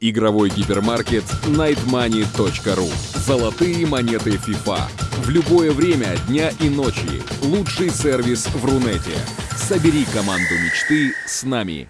Игровой гипермаркет nightmoney.ru. Золотые монеты FIFA. В любое время дня и ночи. Лучший сервис в Рунете. Собери команду мечты с нами.